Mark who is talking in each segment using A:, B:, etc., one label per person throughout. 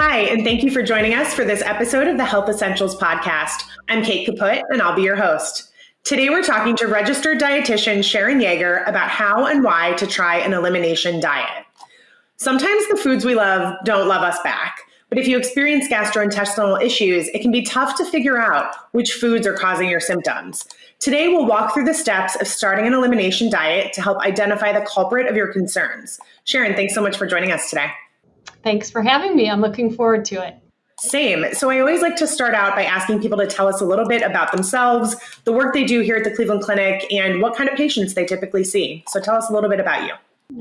A: Hi, and thank you for joining us for this episode of the Health Essentials Podcast. I'm Kate Kaput, and I'll be your host. Today, we're talking to registered dietitian Sharon Yeager about how and why to try an elimination diet. Sometimes the foods we love don't love us back, but if you experience gastrointestinal issues, it can be tough to figure out which foods are causing your symptoms. Today, we'll walk through the steps of starting an elimination diet to help identify the culprit of your concerns. Sharon, thanks so much for joining us today.
B: Thanks for having me. I'm looking forward to it.
A: Same. So I always like to start out by asking people to tell us a little bit about themselves, the work they do here at the Cleveland Clinic, and what kind of patients they typically see. So tell us a little bit about you.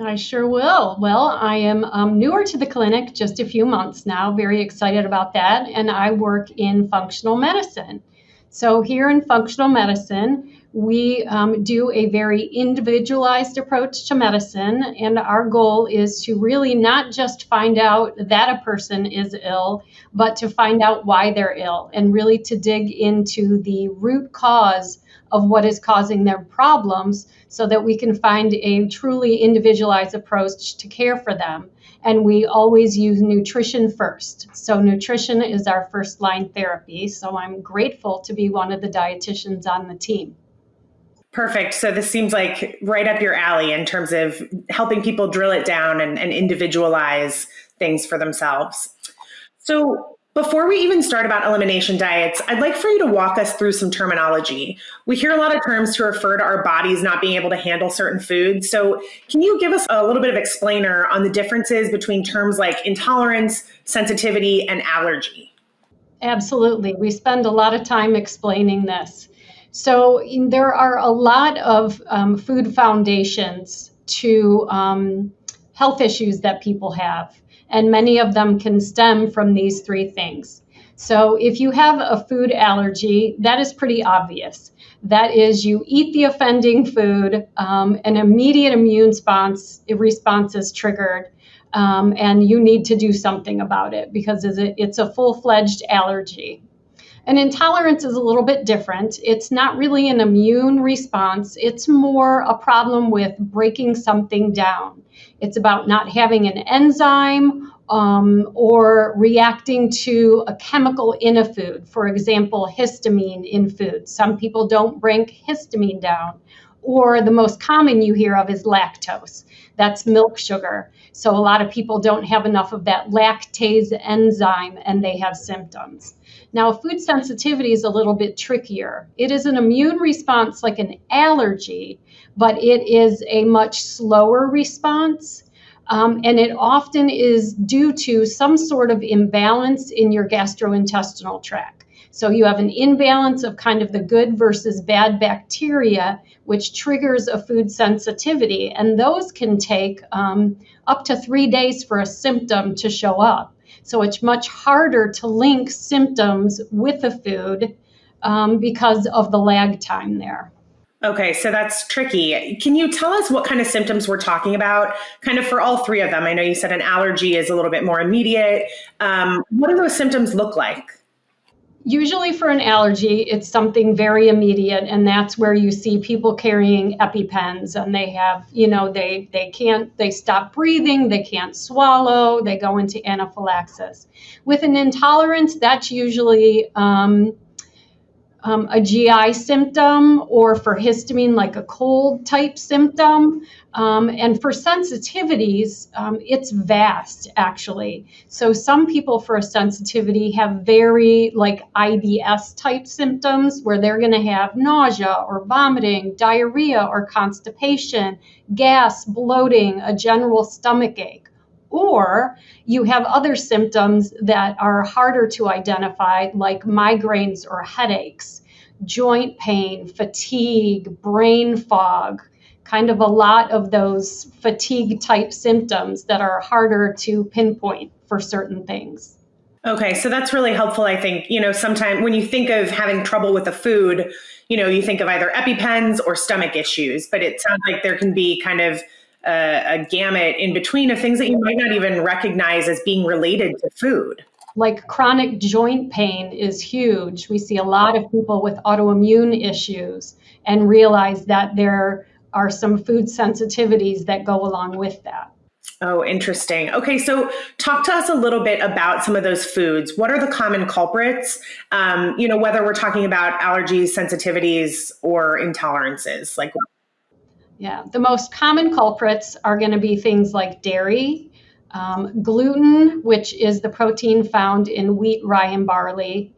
B: I sure will. Well, I am um, newer to the clinic, just a few months now, very excited about that. And I work in functional medicine. So, here in functional medicine, we um, do a very individualized approach to medicine, and our goal is to really not just find out that a person is ill, but to find out why they're ill and really to dig into the root cause of what is causing their problems so that we can find a truly individualized approach to care for them. And we always use nutrition first. So, nutrition is our first line therapy. So, I'm grateful to be one of the dietitians on the team.
A: Perfect. So this seems like right up your alley in terms of helping people drill it down and, and individualize things for themselves. So before we even start about elimination diets, I'd like for you to walk us through some terminology. We hear a lot of terms to refer to our bodies not being able to handle certain foods. So, can you give us a little bit of explainer on the differences between terms like intolerance, sensitivity, and allergy?
B: Absolutely. We spend a lot of time explaining this. So there are a lot of um, food foundations to um, health issues that people have, and many of them can stem from these three things. So if you have a food allergy, that is pretty obvious. That is, you eat the offending food, um, an immediate immune response, response is triggered, um, and you need to do something about it because it's a full fledged allergy. An intolerance is a little bit different. It's not really an immune response, it's more a problem with breaking something down. It's about not having an enzyme um, or reacting to a chemical in a food. For example, histamine in food. Some people don't break histamine down. Or the most common you hear of is lactose. That's milk sugar. So a lot of people don't have enough of that lactase enzyme and they have symptoms. Now, food sensitivity is a little bit trickier. It is an immune response like an allergy, but it is a much slower response. Um, and it often is due to some sort of imbalance in your gastrointestinal tract. So you have an imbalance of kind of the good versus bad bacteria, which triggers a food sensitivity. And those can take um, up to three days for a symptom to show up. So it's much harder to link symptoms with the food um, because of the lag time there.
A: Okay, so that's tricky. Can you tell us what kind of symptoms we're talking about, kind of for all three of them? I know you said an allergy is a little bit more immediate. Um, what do those symptoms look like?
B: Usually for an allergy, it's something very immediate, and that's where you see people carrying EpiPens and they have, you know, they they can't they stop breathing, they can't swallow, they go into anaphylaxis. With an intolerance, that's usually um, um, a GI symptom or for histamine, like a cold type symptom. Um, and for sensitivities, um, it's vast actually. So some people for a sensitivity have very like IBS type symptoms where they're going to have nausea or vomiting, diarrhea or constipation, gas, bloating, a general stomach ache. Or you have other symptoms that are harder to identify, like migraines or headaches, joint pain, fatigue, brain fog, kind of a lot of those fatigue type symptoms that are harder to pinpoint for certain things.
A: Okay, so that's really helpful. I think, you know, sometimes when you think of having trouble with a food, you know, you think of either EpiPens or stomach issues, but it sounds like there can be kind of a, a gamut in between of things that you might not even recognize as being related to food
B: like chronic joint pain is huge. We see a lot of people with autoimmune issues and realize that there are some food sensitivities that go along with that.
A: Oh, interesting. Okay, so talk to us a little bit about some of those foods. What are the common culprits? Um, you know, whether we're talking about allergies, sensitivities, or intolerances. Like,
B: yeah, the most common culprits are going to be things like dairy, um, gluten, which is the protein found in wheat, rye, and barley,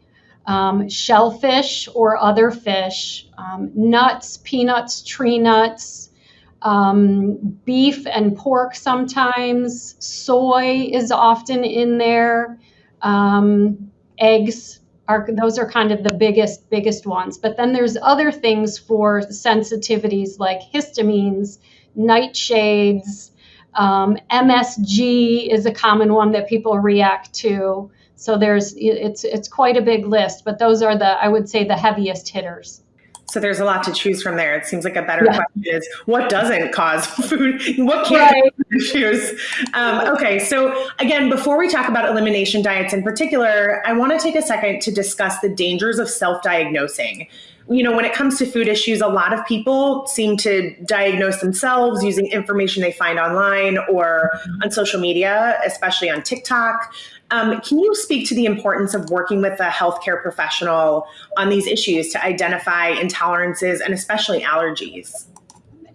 B: um, shellfish or other fish, um, nuts, peanuts, tree nuts um, beef and pork sometimes, soy is often in there, um, eggs are those are kind of the biggest biggest ones. But then there's other things for sensitivities like histamines, nightshades, um, MSG is a common one that people react to. So there's it's it's quite a big list, but those are the I would say the heaviest hitters.
A: So there's a lot to choose from there. It seems like a better yeah. question is what doesn't cause food? What can't right. issues? Um, okay, so again, before we talk about elimination diets in particular, I want to take a second to discuss the dangers of self-diagnosing. You know, when it comes to food issues, a lot of people seem to diagnose themselves using information they find online or on social media, especially on TikTok. Um, can you speak to the importance of working with a healthcare professional on these issues to identify intolerances and especially allergies?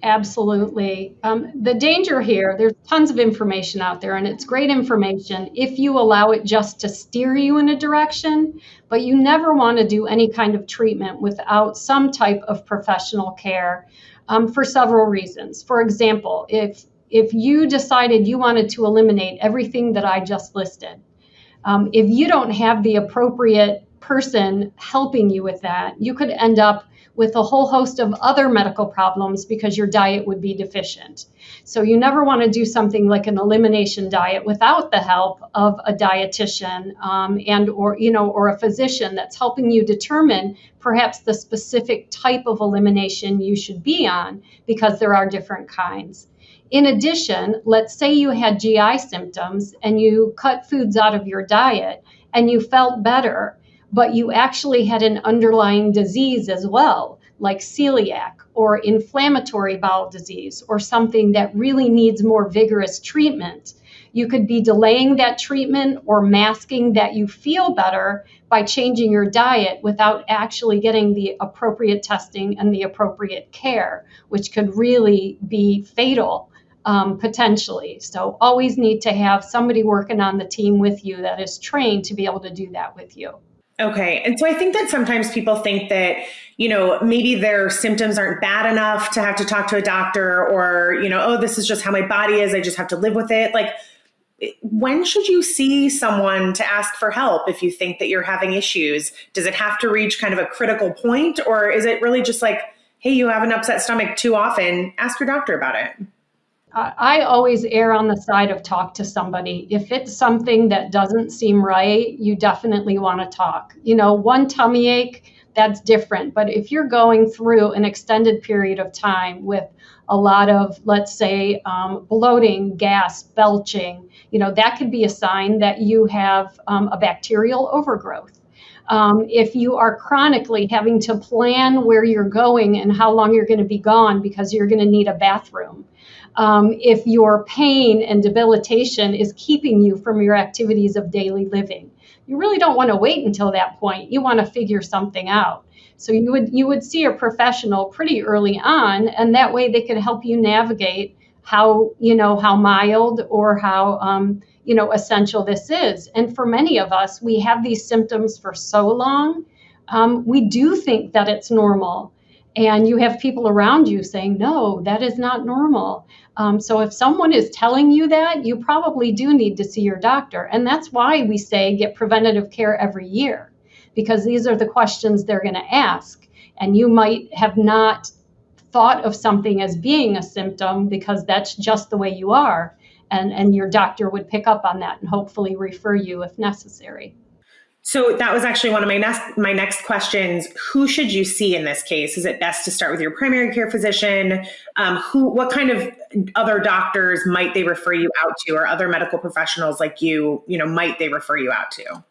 B: Absolutely. Um, the danger here, there's tons of information out there, and it's great information if you allow it just to steer you in a direction, but you never want to do any kind of treatment without some type of professional care um, for several reasons. For example, if if you decided you wanted to eliminate everything that I just listed, um, if you don't have the appropriate person helping you with that, you could end up with a whole host of other medical problems because your diet would be deficient. So you never want to do something like an elimination diet without the help of a dietitian um, and or you know or a physician that's helping you determine perhaps the specific type of elimination you should be on because there are different kinds. In addition, let's say you had GI symptoms and you cut foods out of your diet and you felt better, but you actually had an underlying disease as well, like celiac or inflammatory bowel disease or something that really needs more vigorous treatment. You could be delaying that treatment or masking that you feel better by changing your diet without actually getting the appropriate testing and the appropriate care, which could really be fatal um, potentially. So always need to have somebody working on the team with you that is trained to be able to do that with you.
A: Okay. And so I think that sometimes people think that, you know, maybe their symptoms aren't bad enough to have to talk to a doctor or, you know, oh, this is just how my body is. I just have to live with it. Like, when should you see someone to ask for help if you think that you're having issues? Does it have to reach kind of a critical point or is it really just like, hey, you have an upset stomach too often? Ask your doctor about it.
B: I always err on the side of talk to somebody. If it's something that doesn't seem right, you definitely want to talk. You know, one tummy ache, that's different. But if you're going through an extended period of time with a lot of, let's say, um, bloating, gas, belching, you know, that could be a sign that you have um, a bacterial overgrowth. Um, if you are chronically having to plan where you're going and how long you're going to be gone because you're going to need a bathroom, um, if your pain and debilitation is keeping you from your activities of daily living. You really don't want to wait until that point. You want to figure something out. So you would you would see a professional pretty early on, and that way they could help you navigate how you know how mild or how um, you know essential this is. And for many of us, we have these symptoms for so long, um, we do think that it's normal and you have people around you saying, no, that is not normal. Um, so if someone is telling you that, you probably do need to see your doctor. And that's why we say get preventative care every year, because these are the questions they're going to ask. And you might have not thought of something as being a symptom because that's just the way you are. And, and your doctor would pick up on that and hopefully refer you if necessary.
A: So that was actually one of my next my next questions. Who should you see in this case? Is it best to start with your primary care physician? Um, who, what kind of other doctors might they refer you out to, or other medical professionals like you? You know, might they refer you out to?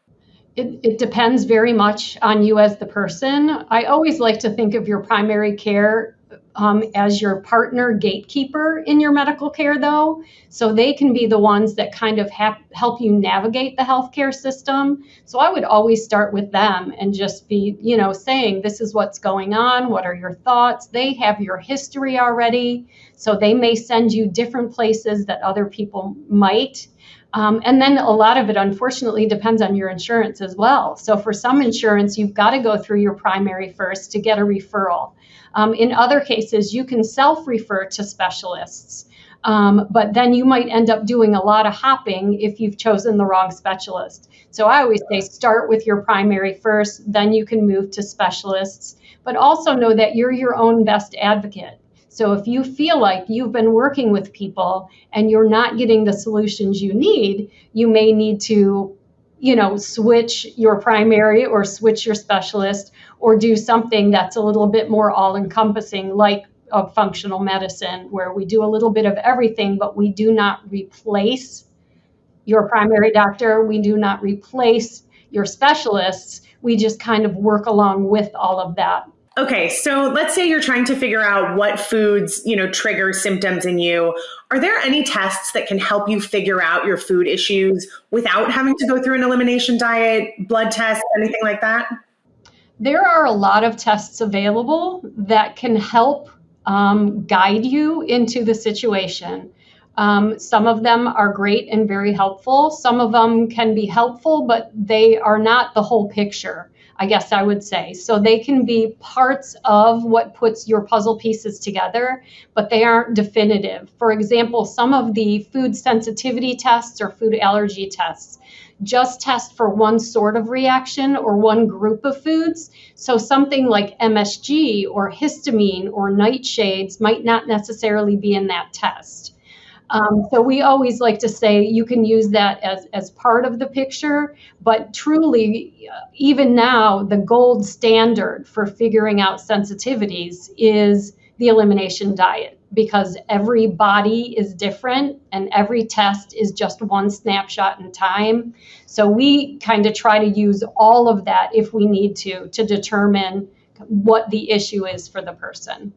B: It, it depends very much on you as the person. I always like to think of your primary care um, as your partner gatekeeper in your medical care, though. So they can be the ones that kind of ha- help you navigate the healthcare system. So I would always start with them and just be, you know, saying, this is what's going on. What are your thoughts? They have your history already. So they may send you different places that other people might. Um, and then a lot of it, unfortunately, depends on your insurance as well. So for some insurance, you've got to go through your primary first to get a referral. Um, in other cases, you can self refer to specialists. Um, but then you might end up doing a lot of hopping if you've chosen the wrong specialist. So I always say start with your primary first, then you can move to specialists. But also know that you're your own best advocate. So if you feel like you've been working with people and you're not getting the solutions you need, you may need to, you know, switch your primary or switch your specialist or do something that's a little bit more all encompassing, like a functional medicine, where we do a little bit of everything, but we do not replace your primary doctor. We do not replace your specialists. We just kind of work along with all of that
A: Okay, so let's say you're trying to figure out what foods, you know, trigger symptoms in you. Are there any tests that can help you figure out your food issues without having to go through an elimination diet, blood test, anything like that?
B: There are a lot of tests available that can help um, guide you into the situation. Um, some of them are great and very helpful. Some of them can be helpful, but they are not the whole picture. I guess I would say. So they can be parts of what puts your puzzle pieces together, but they aren't definitive. For example, some of the food sensitivity tests or food allergy tests just test for one sort of reaction or one group of foods. So something like MSG or histamine or nightshades might not necessarily be in that test. Um, so we always like to say you can use that as, as part of the picture, but truly, even now, the gold standard for figuring out sensitivities is the elimination diet because every body is different and every test is just one snapshot in time. So we kind of try to use all of that if we need to to determine what the issue is for the person.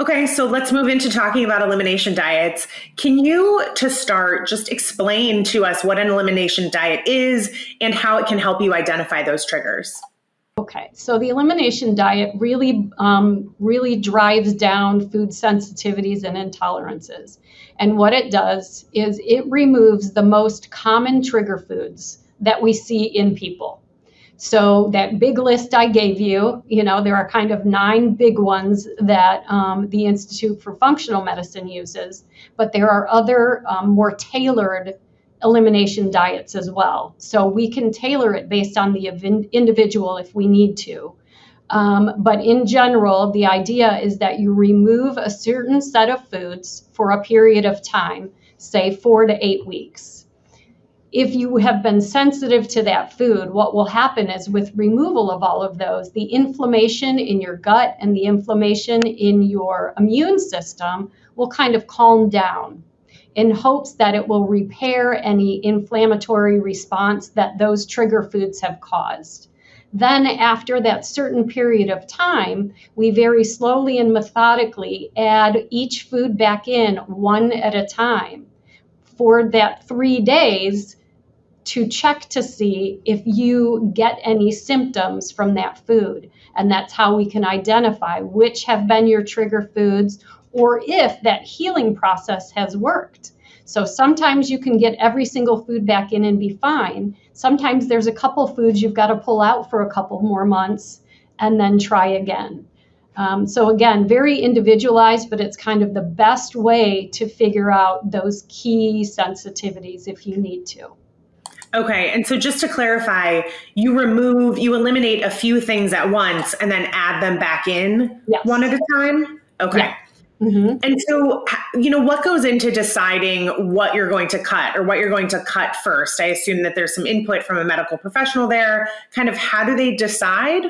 A: Okay, so let's move into talking about elimination diets. Can you, to start, just explain to us what an elimination diet is and how it can help you identify those triggers?
B: Okay, so the elimination diet really, um, really drives down food sensitivities and intolerances. And what it does is it removes the most common trigger foods that we see in people. So that big list I gave you, you know, there are kind of nine big ones that um, the Institute for Functional Medicine uses, but there are other um, more tailored elimination diets as well. So we can tailor it based on the individual if we need to. Um, but in general, the idea is that you remove a certain set of foods for a period of time, say four to eight weeks if you have been sensitive to that food, what will happen is with removal of all of those, the inflammation in your gut and the inflammation in your immune system will kind of calm down in hopes that it will repair any inflammatory response that those trigger foods have caused. Then, after that certain period of time, we very slowly and methodically add each food back in one at a time. For that three days, to check to see if you get any symptoms from that food. And that's how we can identify which have been your trigger foods or if that healing process has worked. So sometimes you can get every single food back in and be fine. Sometimes there's a couple foods you've got to pull out for a couple more months and then try again. Um, so again, very individualized, but it's kind of the best way to figure out those key sensitivities if you need to.
A: Okay. And so just to clarify, you remove, you eliminate a few things at once and then add them back in yes. one at a time? Okay. Yeah. Mm-hmm. And so, you know, what goes into deciding what you're going to cut or what you're going to cut first? I assume that there's some input from a medical professional there. Kind of how do they decide?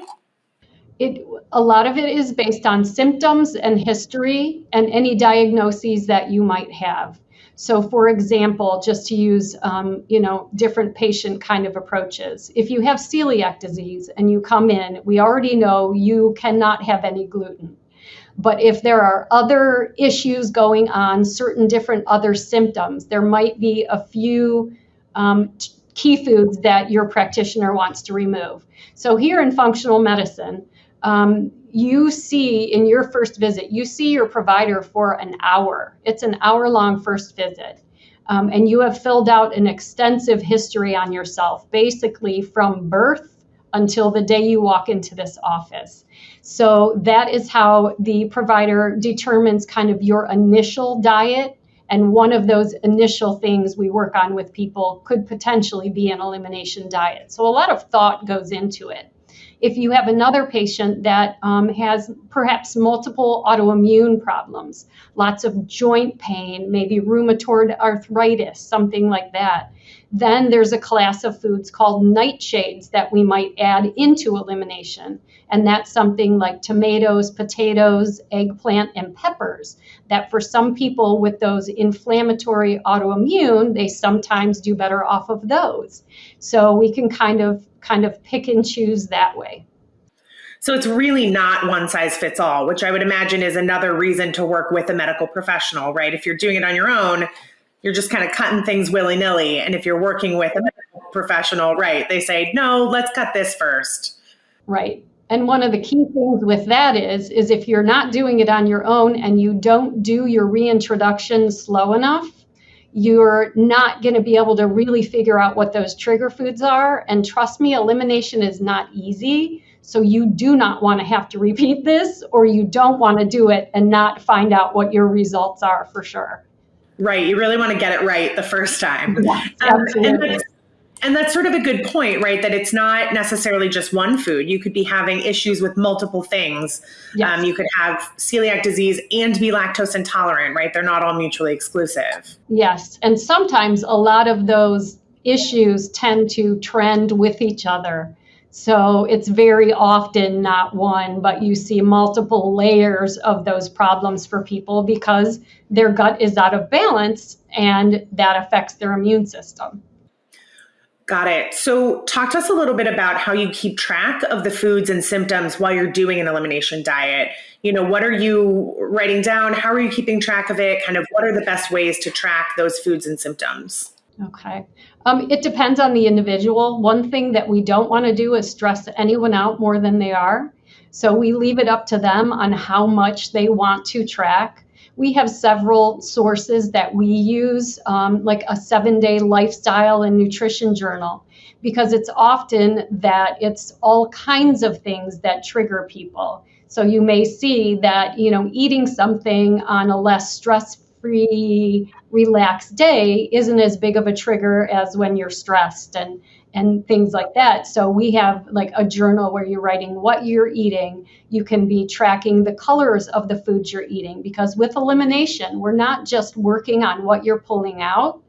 B: It, a lot of it is based on symptoms and history and any diagnoses that you might have. So, for example, just to use um, you know different patient kind of approaches, if you have celiac disease and you come in, we already know you cannot have any gluten. But if there are other issues going on, certain different other symptoms, there might be a few um, key foods that your practitioner wants to remove. So here in functional medicine, um, you see in your first visit, you see your provider for an hour. It's an hour long first visit. Um, and you have filled out an extensive history on yourself, basically from birth until the day you walk into this office. So that is how the provider determines kind of your initial diet. And one of those initial things we work on with people could potentially be an elimination diet. So a lot of thought goes into it. If you have another patient that um, has perhaps multiple autoimmune problems, lots of joint pain, maybe rheumatoid arthritis, something like that, then there's a class of foods called nightshades that we might add into elimination. And that's something like tomatoes, potatoes, eggplant, and peppers. That for some people with those inflammatory autoimmune, they sometimes do better off of those. So we can kind of kind of pick and choose that way.
A: So it's really not one size fits all, which I would imagine is another reason to work with a medical professional, right? If you're doing it on your own, you're just kind of cutting things willy nilly. And if you're working with a professional, right, they say, no, let's cut this first.
B: Right. And one of the key things with that is, is if you're not doing it on your own and you don't do your reintroduction slow enough, you're not going to be able to really figure out what those trigger foods are. And trust me, elimination is not easy. So you do not want to have to repeat this, or you don't want to do it and not find out what your results are for sure.
A: Right. You really want to get it right the first time.
B: Yeah, um,
A: and, and that's sort of a good point, right? That it's not necessarily just one food. You could be having issues with multiple things. Yes. Um, you could have celiac disease and be lactose intolerant, right? They're not all mutually exclusive.
B: Yes. And sometimes a lot of those issues tend to trend with each other. So it's very often not one, but you see multiple layers of those problems for people because their gut is out of balance and that affects their immune system.
A: Got it. So, talk to us a little bit about how you keep track of the foods and symptoms while you're doing an elimination diet. You know, what are you writing down? How are you keeping track of it? Kind of what are the best ways to track those foods and symptoms?
B: Okay. Um, it depends on the individual. One thing that we don't want to do is stress anyone out more than they are. So, we leave it up to them on how much they want to track we have several sources that we use, um, like a seven day lifestyle and nutrition journal, because it's often that it's all kinds of things that trigger people. So you may see that, you know, eating something on a less stress free, relaxed day isn't as big of a trigger as when you're stressed and and things like that. So we have like a journal where you're writing what you're eating. You can be tracking the colors of the foods you're eating because with elimination, we're not just working on what you're pulling out,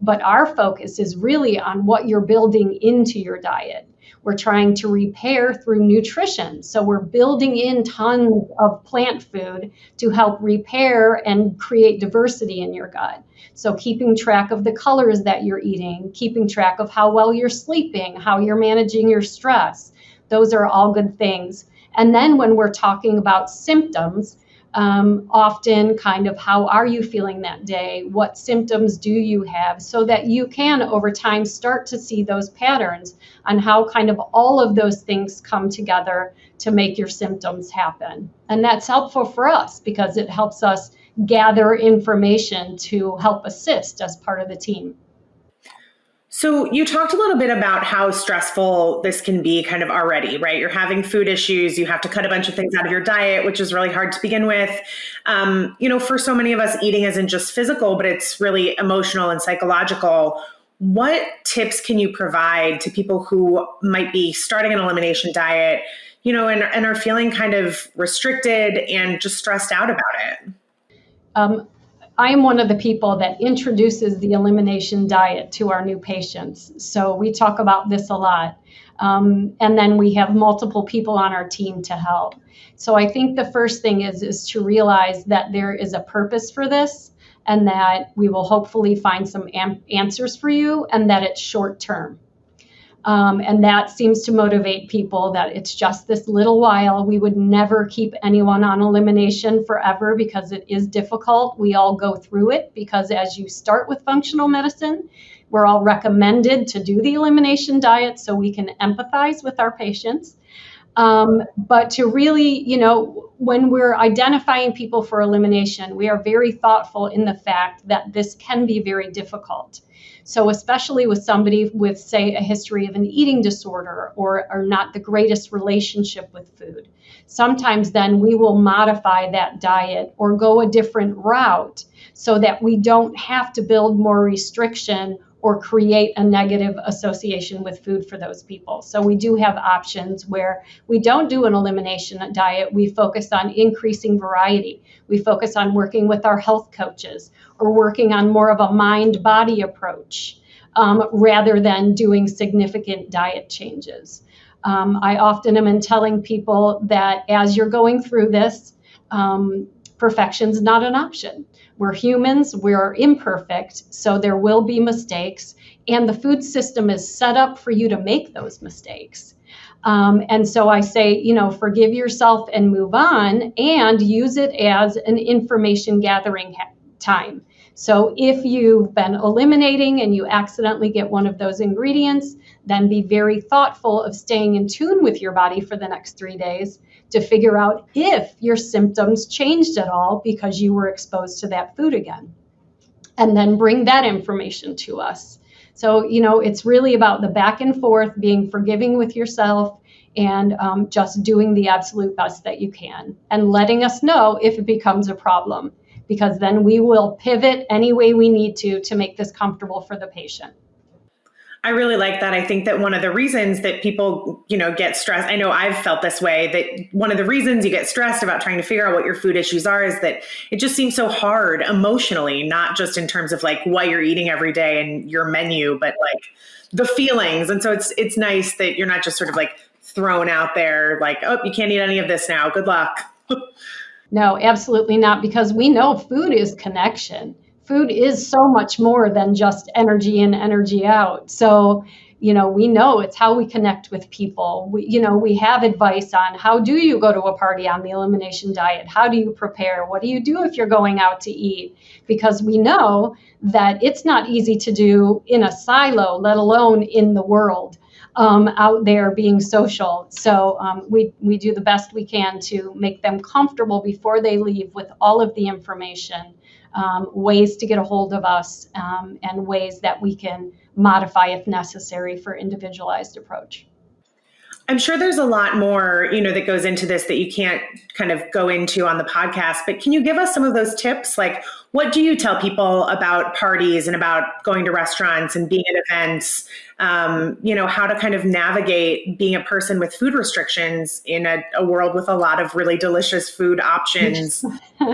B: but our focus is really on what you're building into your diet. We're trying to repair through nutrition. So we're building in tons of plant food to help repair and create diversity in your gut. So keeping track of the colors that you're eating, keeping track of how well you're sleeping, how you're managing your stress. Those are all good things. And then when we're talking about symptoms, um, often kind of how are you feeling that day? What symptoms do you have? So that you can over time start to see those patterns on how kind of all of those things come together to make your symptoms happen. And that's helpful for us because it helps us gather information to help assist as part of the team.
A: So, you talked a little bit about how stressful this can be kind of already, right? You're having food issues, you have to cut a bunch of things out of your diet, which is really hard to begin with. Um, you know, for so many of us, eating isn't just physical, but it's really emotional and psychological. What tips can you provide to people who might be starting an elimination diet, you know, and, and are feeling kind of restricted and just stressed out about it?
B: Um, I'm one of the people that introduces the elimination diet to our new patients. So we talk about this a lot. Um, and then we have multiple people on our team to help. So I think the first thing is is to realize that there is a purpose for this and that we will hopefully find some am- answers for you and that it's short term. Um, and that seems to motivate people that it's just this little while. We would never keep anyone on elimination forever because it is difficult. We all go through it because as you start with functional medicine, we're all recommended to do the elimination diet so we can empathize with our patients. Um, but to really, you know, when we're identifying people for elimination, we are very thoughtful in the fact that this can be very difficult. So, especially with somebody with, say, a history of an eating disorder or, or not the greatest relationship with food, sometimes then we will modify that diet or go a different route so that we don't have to build more restriction or create a negative association with food for those people. So we do have options where we don't do an elimination diet. We focus on increasing variety. We focus on working with our health coaches or working on more of a mind body approach um, rather than doing significant diet changes. Um, I often am in telling people that as you're going through this, um, perfection is not an option. We're humans, we're imperfect, so there will be mistakes, and the food system is set up for you to make those mistakes. Um, and so I say, you know, forgive yourself and move on and use it as an information gathering time. So if you've been eliminating and you accidentally get one of those ingredients, then be very thoughtful of staying in tune with your body for the next three days to figure out if your symptoms changed at all because you were exposed to that food again. And then bring that information to us. So, you know, it's really about the back and forth, being forgiving with yourself, and um, just doing the absolute best that you can and letting us know if it becomes a problem because then we will pivot any way we need to to make this comfortable for the patient.
A: I really like that. I think that one of the reasons that people, you know, get stressed, I know I've felt this way, that one of the reasons you get stressed about trying to figure out what your food issues are is that it just seems so hard emotionally, not just in terms of like what you're eating every day and your menu, but like the feelings. And so it's it's nice that you're not just sort of like thrown out there like, oh, you can't eat any of this now. Good luck.
B: no, absolutely not because we know food is connection food is so much more than just energy in, energy out. So, you know, we know it's how we connect with people. We, you know, we have advice on how do you go to a party on the elimination diet? How do you prepare? What do you do if you're going out to eat? Because we know that it's not easy to do in a silo, let alone in the world. Um, out there being social. So um, we, we do the best we can to make them comfortable before they leave with all of the information um, ways to get a hold of us, um, and ways that we can modify if necessary for individualized approach.
A: I'm sure there's a lot more, you know, that goes into this that you can't kind of go into on the podcast, but can you give us some of those tips? Like what do you tell people about parties and about going to restaurants and being at events? Um, you know, how to kind of navigate being a person with food restrictions in a, a world with a lot of really delicious food options.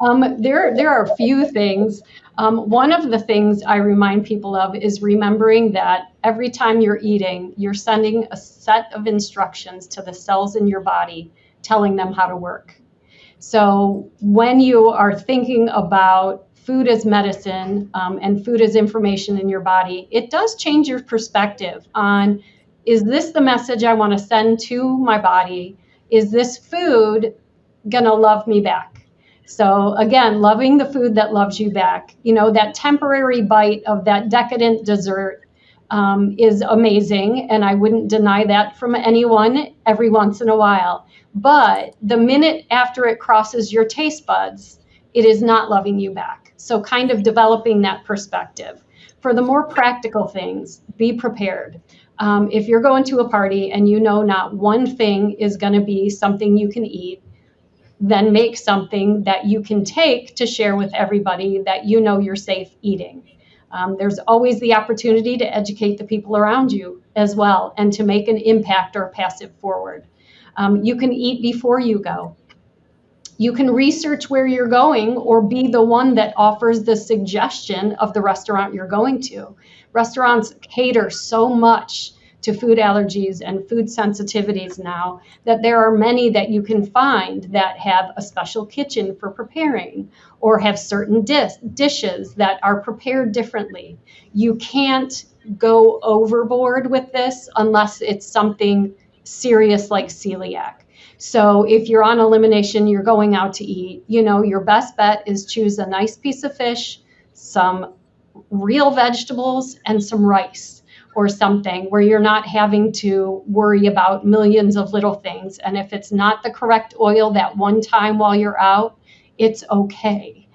B: Um, there, there are a few things. Um, one of the things I remind people of is remembering that every time you're eating, you're sending a set of instructions to the cells in your body telling them how to work. So when you are thinking about food as medicine um, and food as information in your body, it does change your perspective on is this the message I want to send to my body? Is this food going to love me back? So again, loving the food that loves you back. You know, that temporary bite of that decadent dessert um, is amazing, and I wouldn't deny that from anyone every once in a while. But the minute after it crosses your taste buds, it is not loving you back. So, kind of developing that perspective. For the more practical things, be prepared. Um, if you're going to a party and you know not one thing is going to be something you can eat, then make something that you can take to share with everybody that you know you're safe eating. Um, there's always the opportunity to educate the people around you as well and to make an impact or pass it forward. Um, you can eat before you go. You can research where you're going or be the one that offers the suggestion of the restaurant you're going to. Restaurants cater so much to food allergies and food sensitivities now that there are many that you can find that have a special kitchen for preparing or have certain dis- dishes that are prepared differently. You can't go overboard with this unless it's something serious like celiac. So if you're on elimination, you're going out to eat, you know, your best bet is choose a nice piece of fish, some real vegetables, and some rice or something where you're not having to worry about millions of little things. And if it's not the correct oil that one time while you're out, it's okay.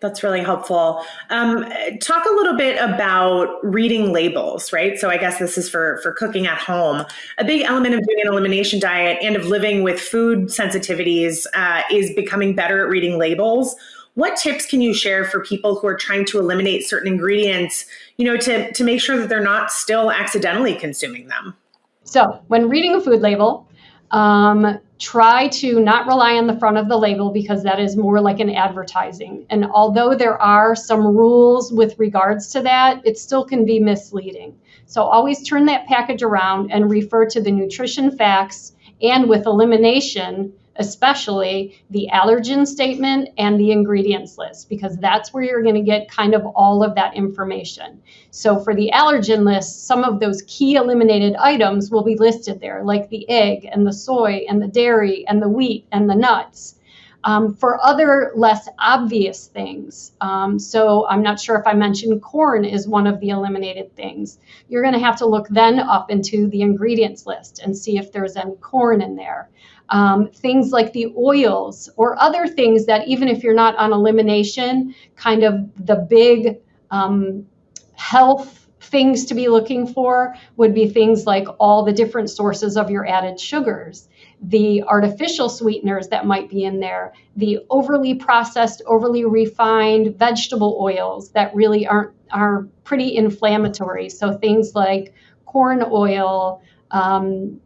A: That's really helpful. Um, talk a little bit about reading labels, right? So I guess this is for for cooking at home. A big element of doing an elimination diet and of living with food sensitivities uh, is becoming better at reading labels. What tips can you share for people who are trying to eliminate certain ingredients, you know, to to make sure that they're not still accidentally consuming them?
B: So when reading a food label, um, try to not rely on the front of the label because that is more like an advertising. And although there are some rules with regards to that, it still can be misleading. So always turn that package around and refer to the nutrition facts and with elimination, especially the allergen statement and the ingredients list, because that's where you're going to get kind of all of that information. So for the allergen list, some of those key eliminated items will be listed there, like the egg and the soy and the dairy and the wheat and the nuts. Um, for other less obvious things, um, so I'm not sure if I mentioned corn is one of the eliminated things. You're going to have to look then up into the ingredients list and see if there's any corn in there um, things like the oils or other things that even if you're not on elimination, kind of the big um, health things to be looking for would be things like all the different sources of your added sugars, the artificial sweeteners that might be in there, the overly processed, overly refined vegetable oils that really aren't are pretty inflammatory. So things like corn oil, um,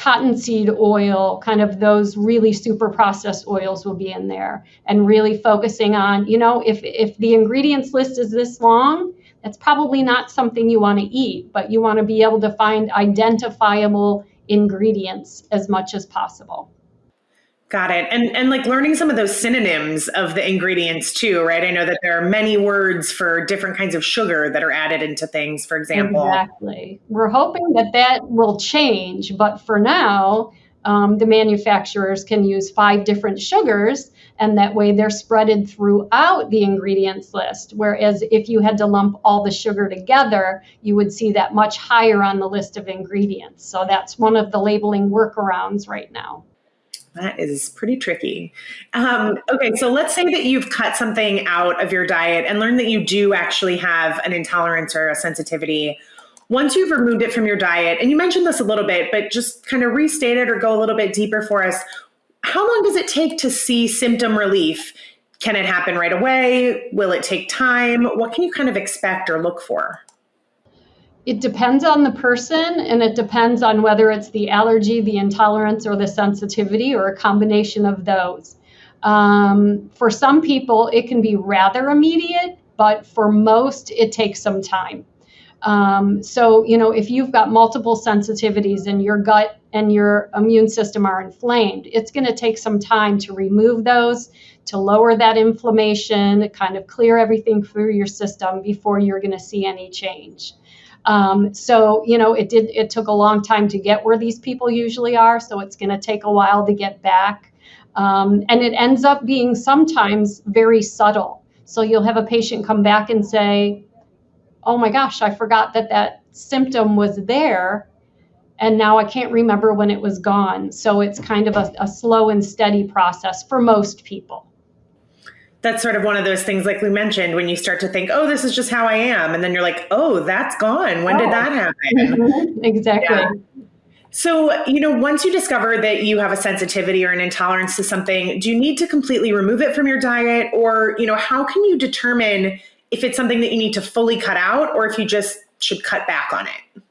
B: cottonseed oil, kind of those really super processed oils will be in there and really focusing on, you know, if, if the ingredients list is this long, that's probably not something you want to eat, but you want to be able to find identifiable ingredients as much as possible.
A: Got it. And and like learning some of those synonyms of the ingredients too, right? I know that there are many words for different kinds of sugar that are added into things, for example.
B: Exactly. We're hoping that that will change, but for now, um, the manufacturers can use five different sugars, and that way they're spreaded throughout the ingredients list. Whereas if you had to lump all the sugar together, you would see that much higher on the list of ingredients. So that's one of the labeling workarounds right now.
A: That is pretty tricky. Um, okay, so let's say that you've cut something out of your diet and learned that you do actually have an intolerance or a sensitivity. Once you've removed it from your diet, and you mentioned this a little bit, but just kind of restate it or go a little bit deeper for us. How long does it take to see symptom relief? Can it happen right away? Will it take time? What can you kind of expect or look for?
B: It depends on the person and it depends on whether it's the allergy, the intolerance, or the sensitivity, or a combination of those. Um, for some people, it can be rather immediate, but for most, it takes some time. Um, so, you know, if you've got multiple sensitivities and your gut and your immune system are inflamed, it's going to take some time to remove those, to lower that inflammation, kind of clear everything through your system before you're going to see any change. Um, so you know, it did. It took a long time to get where these people usually are. So it's going to take a while to get back, um, and it ends up being sometimes very subtle. So you'll have a patient come back and say, "Oh my gosh, I forgot that that symptom was there." And now I can't remember when it was gone. So it's kind of a, a slow and steady process for most people
A: that's sort of one of those things like we mentioned when you start to think oh this is just how i am and then you're like oh that's gone when oh. did that happen
B: exactly yeah.
A: so you know once you discover that you have a sensitivity or an intolerance to something do you need to completely remove it from your diet or you know how can you determine if it's something that you need to fully cut out or if you just should cut back on it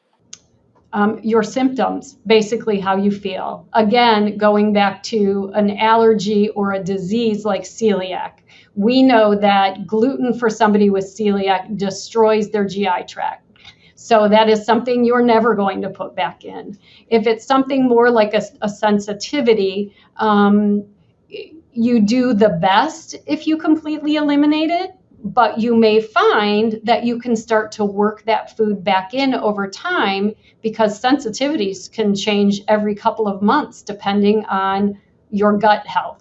B: um, your symptoms, basically how you feel. Again, going back to an allergy or a disease like celiac, we know that gluten for somebody with celiac destroys their GI tract. So that is something you're never going to put back in. If it's something more like a, a sensitivity, um, you do the best if you completely eliminate it but you may find that you can start to work that food back in over time because sensitivities can change every couple of months depending on your gut health.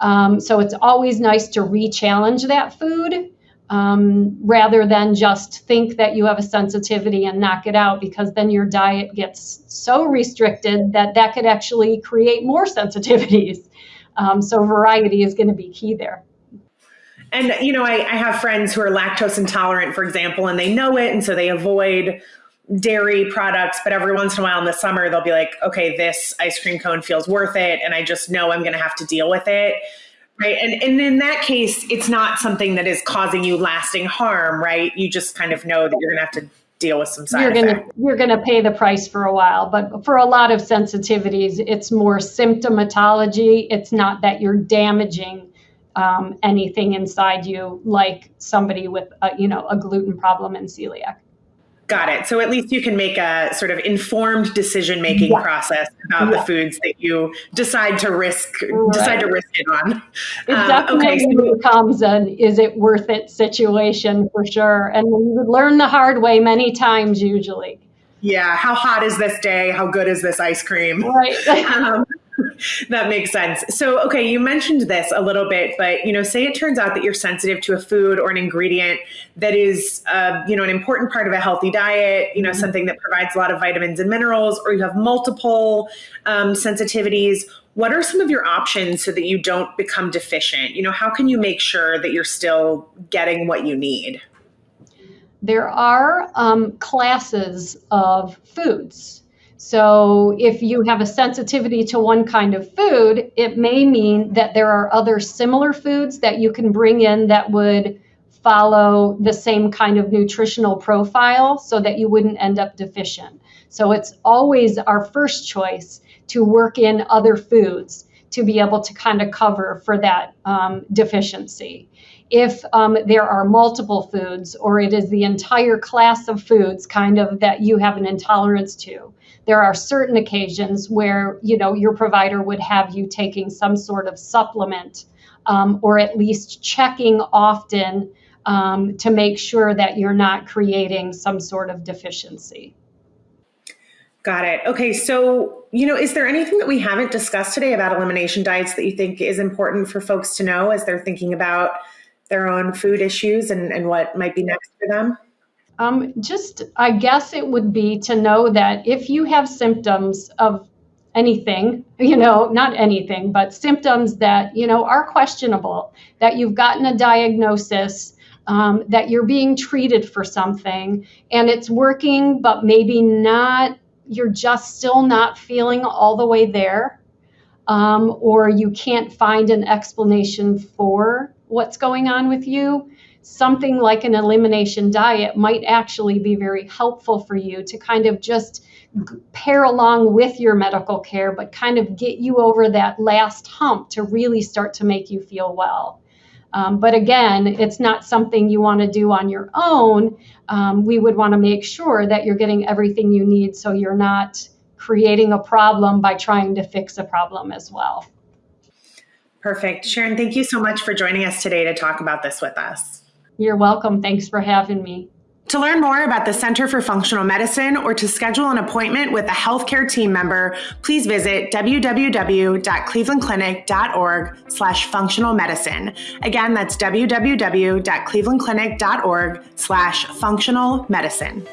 B: Um, so it's always nice to re challenge that food um, rather than just think that you have a sensitivity and knock it out because then your diet gets so restricted that that could actually create more sensitivities. Um, so variety is going to be key there.
A: And you know, I, I have friends who are lactose intolerant, for example, and they know it, and so they avoid dairy products, but every once in a while in the summer, they'll be like, okay, this ice cream cone feels worth it. And I just know I'm going to have to deal with it. Right. And, and in that case, it's not something that is causing you lasting harm, right? You just kind of know that you're going to have to deal with some side
B: you're
A: going
B: to you're going to pay the price for a while but for a lot of sensitivities it's more symptomatology it's not that you're damaging um, anything inside you like somebody with a, you know a gluten problem and celiac
A: Got it. So at least you can make a sort of informed decision making yeah. process about yeah. the foods that you decide to risk right. decide to risk it on.
B: It um, definitely okay, becomes an is it worth it situation for sure. And you would learn the hard way many times usually.
A: Yeah. How hot is this day? How good is this ice cream?
B: Right. um,
A: that makes sense. So, okay, you mentioned this a little bit, but you know, say it turns out that you're sensitive to a food or an ingredient that is, uh, you know, an important part of a healthy diet. You know, mm-hmm. something that provides a lot of vitamins and minerals, or you have multiple um, sensitivities. What are some of your options so that you don't become deficient? You know, how can you make sure that you're still getting what you need?
B: There are um, classes of foods so, if you have a sensitivity to one kind of food, it may mean that there are other similar foods that you can bring in that would follow the same kind of nutritional profile so that you wouldn't end up deficient. So, it's always our first choice to work in other foods to be able to kind of cover for that um, deficiency. If um, there are multiple foods or it is the entire class of foods kind of that you have an intolerance to, there are certain occasions where you know your provider would have you taking some sort of supplement um, or at least checking often um, to make sure that you're not creating some sort of deficiency.
A: Got it. Okay, so you know, is there anything that we haven't discussed today about elimination diets that you think is important for folks to know as they're thinking about their own food issues and, and what might be next for them?
B: Um, just, I guess it would be to know that if you have symptoms of anything, you know, not anything, but symptoms that, you know, are questionable, that you've gotten a diagnosis, um, that you're being treated for something and it's working, but maybe not, you're just still not feeling all the way there, um, or you can't find an explanation for what's going on with you something like an elimination diet might actually be very helpful for you to kind of just pair along with your medical care, but kind of get you over that last hump to really start to make you feel well. Um, but again, it's not something you want to do on your own. Um, we would want to make sure that you're getting everything you need so you're not creating a problem by trying to fix a problem as well.
A: Perfect. Sharon, thank you so much for joining us today to talk about this with us.
B: You're welcome. Thanks for having me.
A: To learn more about the Center for Functional Medicine or to schedule an appointment with a healthcare team member, please visit www.clevelandclinic.org slash functional medicine. Again, that's www.clevelandclinic.org slash functional medicine.